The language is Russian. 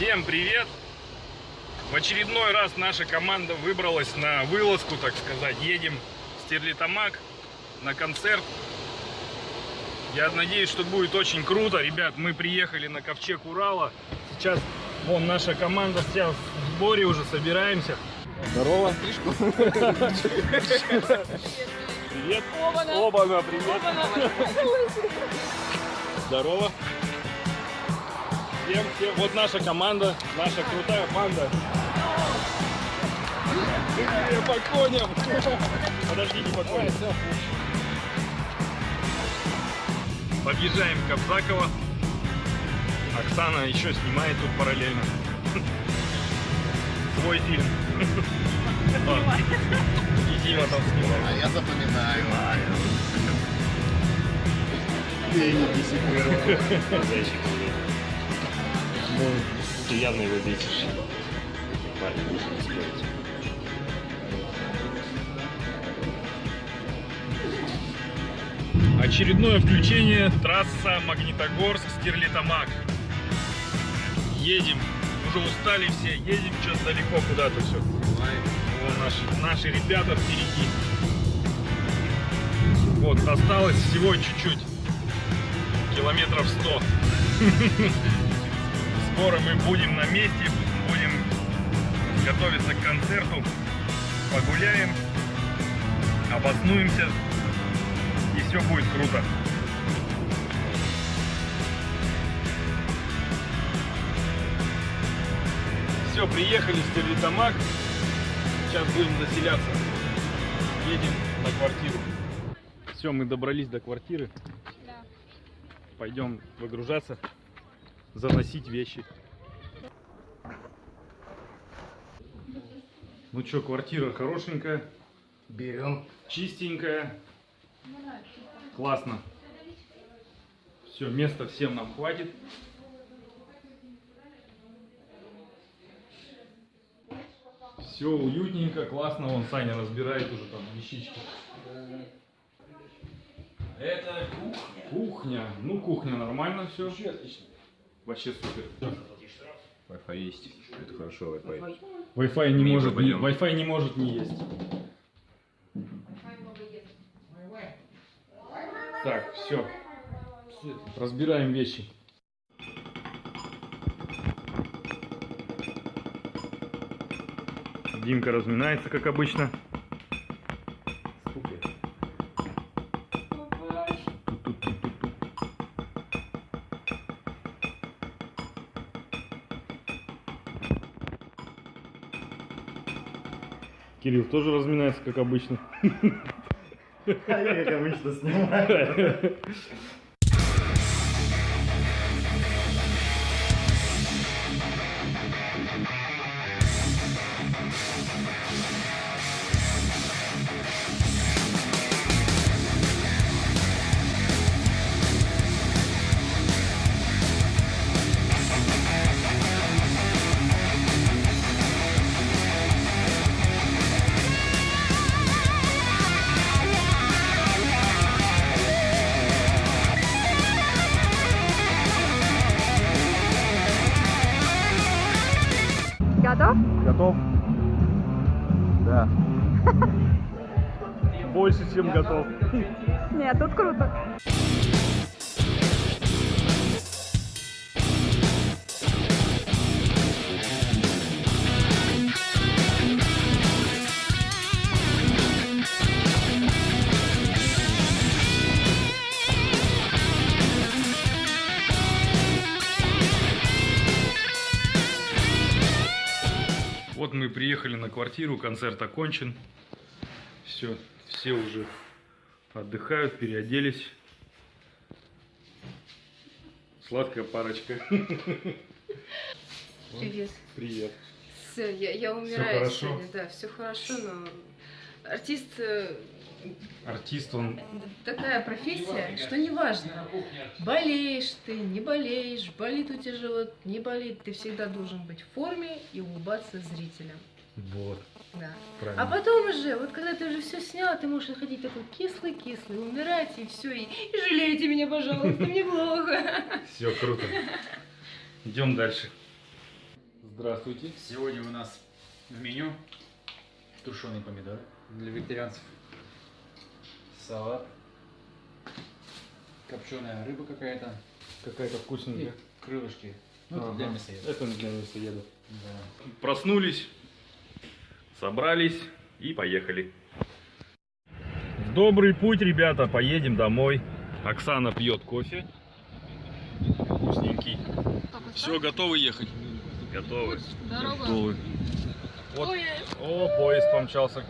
Всем привет! В очередной раз наша команда выбралась на вылазку, так сказать. Едем в Стерлитамак на концерт. Я надеюсь, что будет очень круто. Ребят, мы приехали на ковчег Урала. Сейчас вон наша команда вся в сборе уже, собираемся. Здорово. Привет. Оба-на. Оба-на, привет. Здорово. Всем, всем. Вот наша команда, наша крутая банда. Быстрее по коням. Подожди, не по коням. Подъезжаем к Кобзаково. Оксана еще снимает тут параллельно. Свой фильм. А, И Дима там снимает. А я запоминаю. Ну, ты явно его бесишь. Нужно не спорить. Очередное включение, трасса Магнитогорск, Стерлитамак. Едем, уже устали все, едем что-то далеко куда-то все. Вон наши, наши ребята впереди. Вот, осталось всего чуть-чуть, километров 100. Скоро мы будем на месте, будем готовиться к концерту, погуляем, обоснуемся, и все будет круто. Все, приехали в Стерлитамак. Сейчас будем заселяться. Едем на квартиру. Все, мы добрались до квартиры. Да. Пойдем выгружаться, заносить вещи. Ну что, квартира хорошенькая, Берем. чистенькая. Классно. Все, места всем нам хватит. Все уютненько, классно. Вон Саня разбирает уже там вещички. Это кухня. Кухня. Ну, кухня нормально все. Вообще отлично. Вообще супер. Wi-Fi есть. Это хорошо, Wi-Fi. Wi-Fi не может, не. Wi-Fi не может не есть. Так, все. Разбираем вещи. Димка разминается, как обычно. Кирилл тоже разминается, как обычно. Я как обычно снимаю. Готов? Да. Больше, чем готов. Нет, тут круто. Приехали на квартиру, концерт окончен. Все, все уже отдыхают, переоделись. Сладкая парочка. Привет. Привет. Все, я, я умираю хорошо? сегодня, да, все хорошо, но артист э, Артист, он такая профессия, что неважно, болеешь ты, не болеешь, болит у тебя живот, не болит, ты всегда должен быть в форме и улыбаться зрителям. вот, Да. правильно. А потом уже, вот когда ты уже все снял, ты можешь ходить такой кислый-кислый, умирать и все, и, и жалейте меня, пожалуйста, мне плохо. Все круто. Идем дальше. Здравствуйте. Сегодня у нас в меню тушеный помидор для вегетарианцев, салат, копченая рыба какая-то Какая-то и вкусненькая. крылышки. Ну, это для мясоедов. Это для мясоедов. Да. Проснулись, собрались и поехали. В добрый путь, ребята, поедем домой. Оксана пьет кофе. Вкусненький. Все, готовы ехать? Готовы. Дорога. Готовы. Вот. Ой, О, поезд помчался.